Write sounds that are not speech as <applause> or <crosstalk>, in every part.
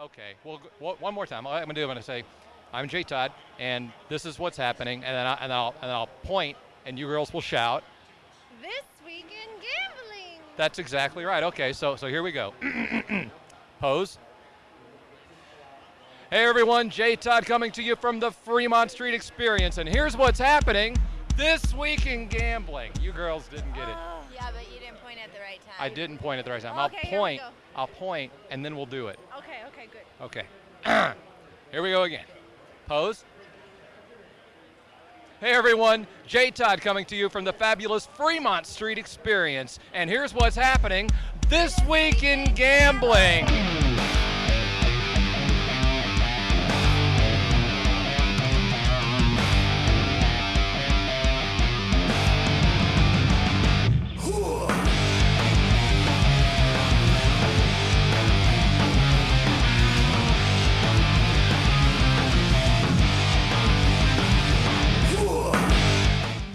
Okay. Well, g- one one more time. All I'm going to do, I'm going to say, I'm Jay Todd, and this is what's happening, and then, I, and, I'll, and I'll point, and you girls will shout. This week in gambling. That's exactly right. Okay, so so here we go. <clears throat> Pose. Hey everyone, Jay Todd coming to you from the Fremont Street Experience, and here's what's happening this week in gambling. You girls didn't get it. Ah. Yeah, but you didn't point at the right time. I didn't point at the right time. Okay, I'll here we point. go. I'll point, and then we'll do it. Okay. <clears throat> Here we go again. Pose. Hey everyone, Jay Todd coming to you from the fabulous Fremont Street Experience. And here's what's happening this week in gambling.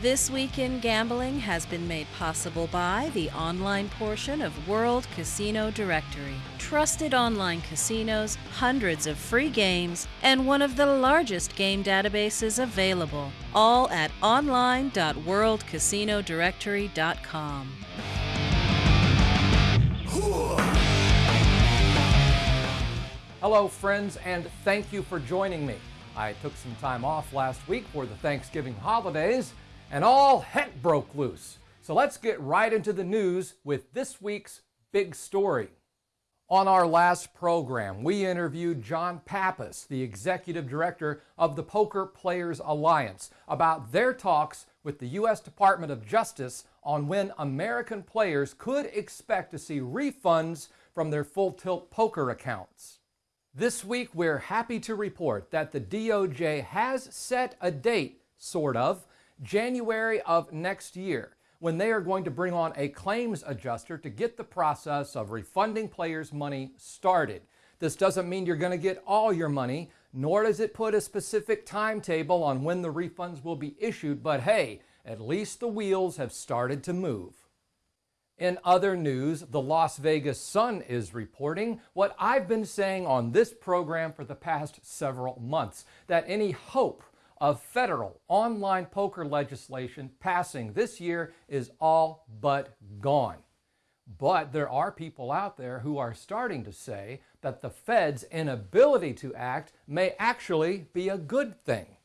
This Week in Gambling has been made possible by the online portion of World Casino Directory. Trusted online casinos, hundreds of free games, and one of the largest game databases available. All at online.worldcasinodirectory.com. Hello, friends, and thank you for joining me. I took some time off last week for the Thanksgiving holidays, and all heck broke loose. So let's get right into the news with this week's big story. On our last program, we interviewed John Pappas, the executive director of the Poker Players Alliance, about their talks with the U.S. Department of Justice on when American players could expect to see refunds from their full tilt poker accounts. This week, we're happy to report that the DOJ has set a date, sort of, January of next year, when they are going to bring on a claims adjuster to get the process of refunding players' money started. This doesn't mean you're going to get all your money, nor does it put a specific timetable on when the refunds will be issued, but hey, at least the wheels have started to move. In other news, the Las Vegas Sun is reporting what I've been saying on this program for the past several months that any hope of federal online poker legislation passing this year is all but gone. But there are people out there who are starting to say that the Fed's inability to act may actually be a good thing.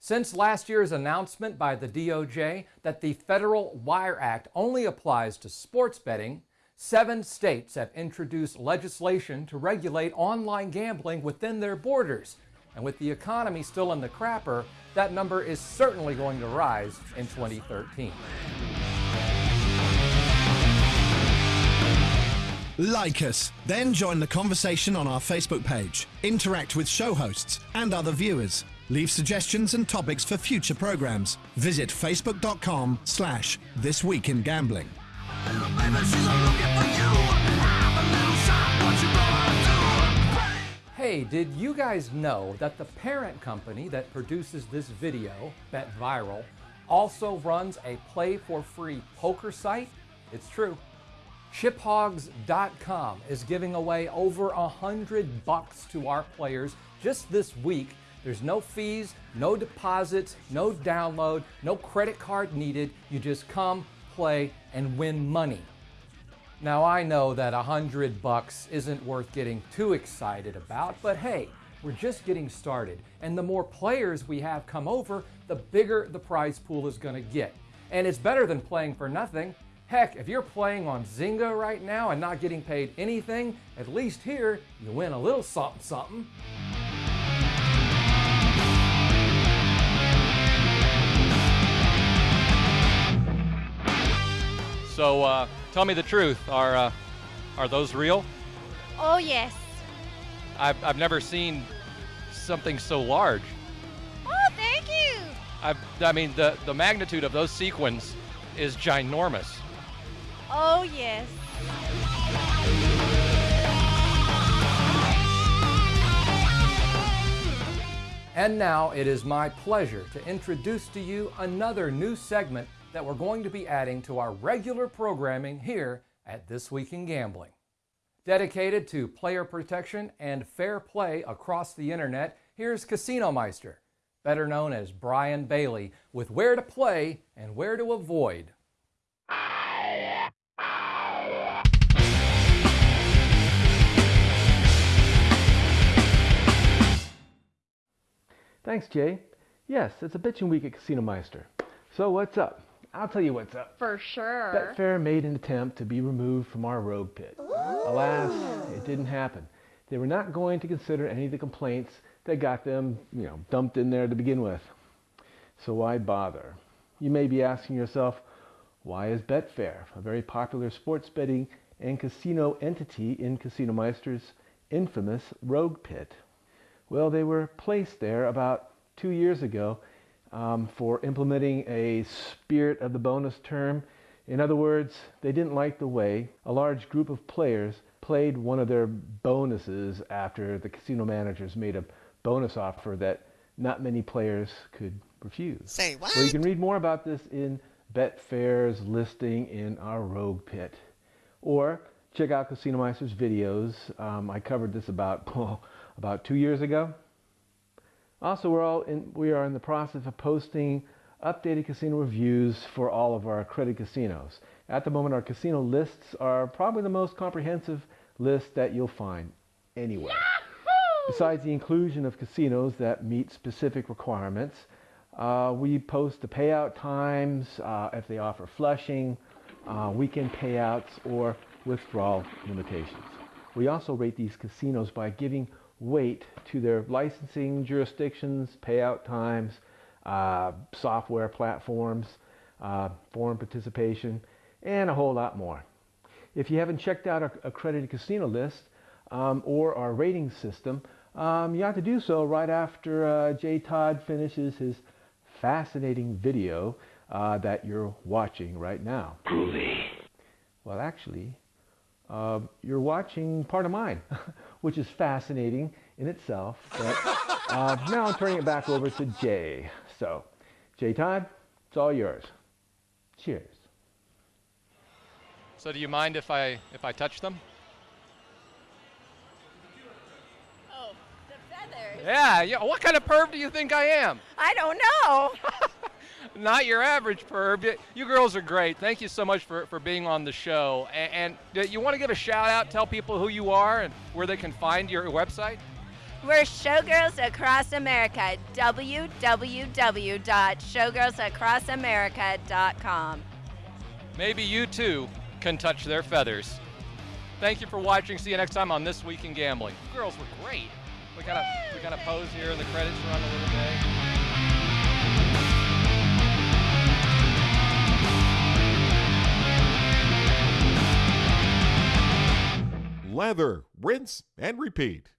Since last year's announcement by the DOJ that the Federal Wire Act only applies to sports betting, seven states have introduced legislation to regulate online gambling within their borders. And with the economy still in the crapper, that number is certainly going to rise in 2013. Like us, then join the conversation on our Facebook page. Interact with show hosts and other viewers. Leave suggestions and topics for future programs. Visit facebook.com slash this week in gambling. Hey, did you guys know that the parent company that produces this video, Bet Viral, also runs a play for free poker site? It's true. Chiphogs.com is giving away over a hundred bucks to our players just this week. There's no fees, no deposits, no download, no credit card needed. You just come, play, and win money. Now I know that a hundred bucks isn't worth getting too excited about, but hey, we're just getting started. And the more players we have come over, the bigger the prize pool is gonna get. And it's better than playing for nothing. Heck, if you're playing on Zynga right now and not getting paid anything, at least here you win a little something something. So uh, tell me the truth. Are uh, are those real? Oh, yes. I've, I've never seen something so large. Oh, thank you. I've, I mean, the, the magnitude of those sequins is ginormous. Oh, yes. And now it is my pleasure to introduce to you another new segment that we're going to be adding to our regular programming here at This Week in Gambling. Dedicated to player protection and fair play across the internet, here's Casinomeister, better known as Bryan Bailey, with where to play and where to avoid. Thanks, Jay. Yes, it's a bitchin' week at Casinomeister. So what's up? I'll tell you what's up. For sure. Betfair made an attempt to be removed from our rogue pit. Alas, it didn't happen. They were not going to consider any of the complaints that got them, you know, dumped in there to begin with. So why bother? You may be asking yourself, why is Betfair, a very popular sports betting and casino entity in Casinomeister's infamous rogue pit? Well, they were placed there about two years ago um, for implementing a spirit of the bonus term. In other words, they didn't like the way a large group of players played one of their bonuses after the casino managers made a bonus offer that not many players could refuse. Say what? Well, you can read more about this in Betfair's listing in our Rogue Pit. Or check out Casinomeister's videos. Um, I covered this about, <laughs> oh, about two years ago. Also, we're all in, we are in the process of posting updated casino reviews for all of our accredited casinos. At the moment, our casino lists are probably the most comprehensive list that you'll find anywhere. Besides the inclusion of casinos that meet specific requirements, uh, we post the payout times, uh, if they offer flushing, uh, weekend payouts, or withdrawal limitations. We also rate these casinos by giving weight to their licensing jurisdictions, payout times, uh, software platforms, uh, foreign participation, and a whole lot more. If you haven't checked out our accredited casino list um, or our rating system, um, you have to do so right after uh, Jay Todd finishes his fascinating video uh, that you're watching right now. Groovy. Well, actually, uh, you're watching part of mine, <laughs> which is fascinating in itself. But <laughs> uh, now I'm turning it back over to Jay. So, Jay Todd, it's all yours. Cheers. So do you mind if I if I touch them? Oh, the feathers. Yeah, yeah. What kind of perv do you think I am? I don't know. <laughs> Not your average perv. You girls are great. Thank you so much for, for being on the show. And, and you want to give a shout out, tell people who you are and where they can find your website? We're Showgirls Across America. www.showgirlsacrossamerica.com. Maybe you too can touch their feathers. Thank you for watching. See you next time on This Week in Gambling. You girls were great. We gotta we gotta pose here and the credits run a little bit. Lather, rinse, and repeat.